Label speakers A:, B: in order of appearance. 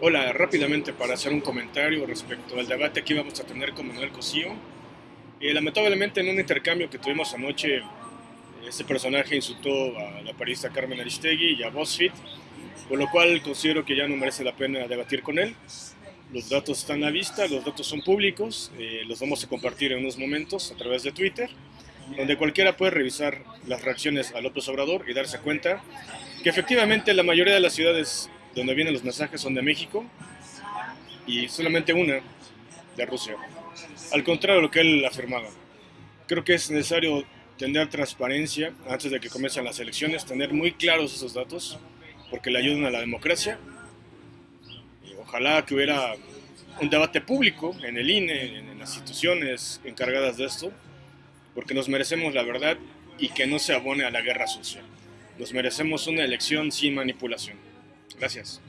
A: Hola, rápidamente para hacer un comentario respecto al debate que íbamos a tener con Manuel Cosío. Eh, lamentablemente en un intercambio que tuvimos anoche, este personaje insultó a la periodista Carmen Aristegui y a BuzzFeed, por lo cual considero que ya no merece la pena debatir con él. Los datos están a vista, los datos son públicos, eh, los vamos a compartir en unos momentos a través de Twitter, donde cualquiera puede revisar las reacciones a López Obrador y darse cuenta que efectivamente la mayoría de las ciudades donde vienen los mensajes son de México y solamente una de Rusia. Al contrario de lo que él afirmaba. Creo que es necesario tener transparencia antes de que comiencen las elecciones, tener muy claros esos datos, porque le ayudan a la democracia. Y ojalá que hubiera un debate público en el INE, en las instituciones encargadas de esto, porque nos merecemos la verdad y que no se abone a la guerra sucia. Nos merecemos una elección sin manipulación. Gracias.